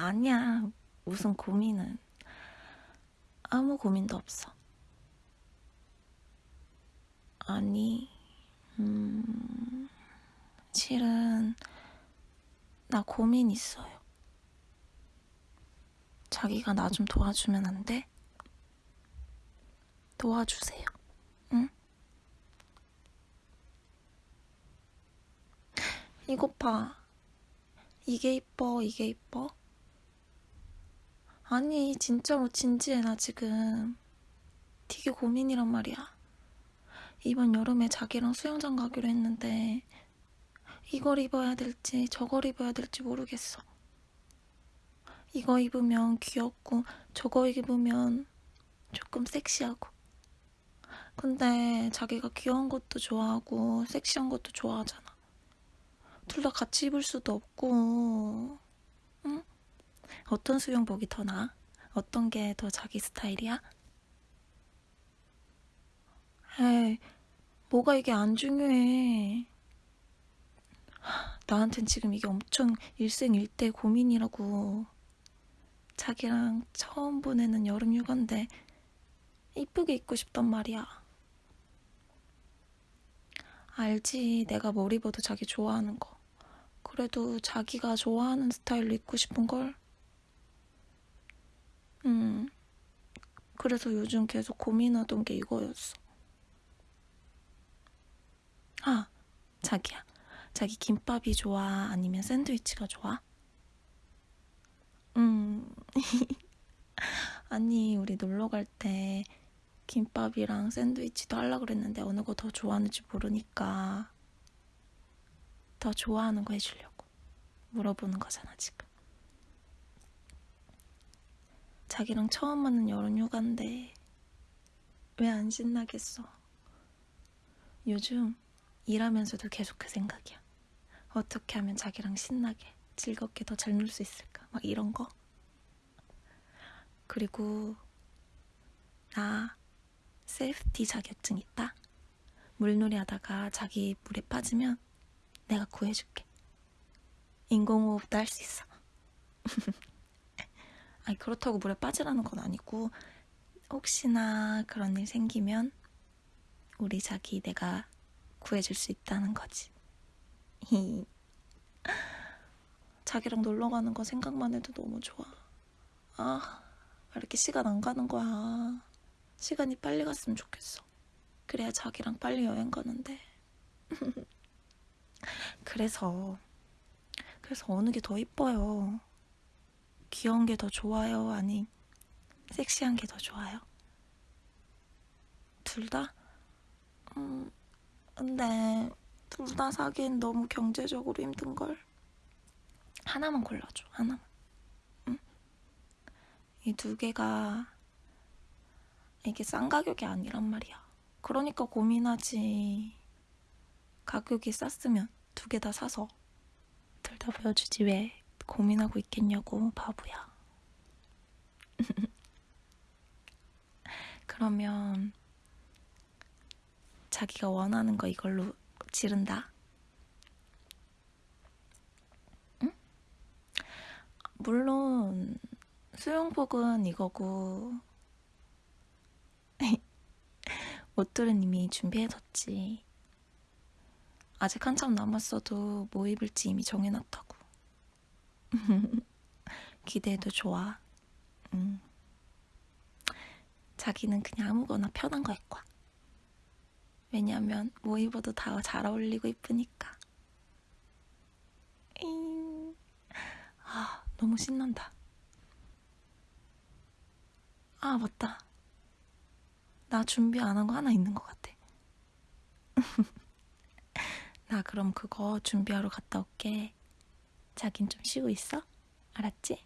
아니야. 무슨 고민은. 아무 고민도 없어. 아니, 음, 실은, 나 고민 있어요. 자기가 나 좀 도와주면 안 돼? 도와주세요. 응? 이것 봐. 이게 이뻐, 이게 이뻐? 아니, 진짜로 진지해, 나 지금. 되게 고민이란 말이야. 이번 여름에 자기랑 수영장 가기로 했는데, 이걸 입어야 될지, 저걸 입어야 될지 모르겠어. 이거 입으면 귀엽고, 저거 입으면 조금 섹시하고. 근데 자기가 귀여운 것도 좋아하고, 섹시한 것도 좋아하잖아. 둘 다 같이 입을 수도 없고, 응? 어떤 수영복이 더 나아? 어떤 게 더 자기 스타일이야? 에이, 뭐가 이게 안 중요해. 나한텐 지금 이게 엄청 일생일대 고민이라고. 자기랑 처음 보내는 여름 휴가인데 이쁘게 입고 싶단 말이야. 알지, 내가 뭘 입어도 자기 좋아하는 거. 그래도 자기가 좋아하는 스타일로 입고 싶은 걸. 음, 그래서 요즘 계속 고민하던 게 이거였어. 아, 자기야. 자기 김밥이 좋아? 아니면 샌드위치가 좋아? 음, 아니, 우리 놀러 갈 때 김밥이랑 샌드위치도 하려고 그랬는데 어느 거 더 좋아하는지 모르니까 더 좋아하는 거 해주려고 물어보는 거잖아, 지금. 자기랑 처음 맞는 여름 휴가인데 왜 안 신나겠어? 요즘 일하면서도 계속 그 생각이야. 어떻게 하면 자기랑 신나게, 즐겁게 더 잘 놀 수 있을까? 막 이런 거. 그리고 나 셀프티 자격증 있다. 물놀이 하다가 자기 물에 빠지면 내가 구해줄게. 인공호흡도 할 수 있어. 아니 그렇다고 물에 빠지라는 건 아니고 혹시나 그런 일 생기면 우리 자기 내가 구해줄 수 있다는 거지. 자기랑 놀러 가는 거 생각만 해도 너무 좋아. 아, 왜 이렇게 시간 안 가는 거야. 시간이 빨리 갔으면 좋겠어. 그래야 자기랑 빨리 여행 가는데. 그래서, 그래서 어느 게 더 이뻐요? 귀여운 게 더 좋아요? 아니, 섹시한 게 더 좋아요? 둘 다? 음, 근데 둘 다 사기엔 너무 경제적으로 힘든걸. 하나만 골라줘, 하나만. 응? 이 두 개가 이게 싼 가격이 아니란 말이야. 그러니까 고민하지. 가격이 쌌으면 두 개 다 사서 둘 다 보여주지 왜 고민하고 있겠냐고 바보야. 그러면 자기가 원하는 거 이걸로 지른다. 응? 물론 수영복은 이거고 옷들은 이미 준비해뒀지. 아직 한참 남았어도 뭐 입을지 이미 정해놨다고. 기대해도 좋아. 응. 자기는 그냥 아무거나 편한 거 입고 와. 왜냐면 뭐 입어도 다 잘 어울리고 이쁘니까. 잉. 아, 너무 신난다. 아, 맞다. 나 준비 안 한 거 하나 있는 것 같아. 나 그럼 그거 준비하러 갔다 올게. 자긴 좀 쉬고 있어? 알았지?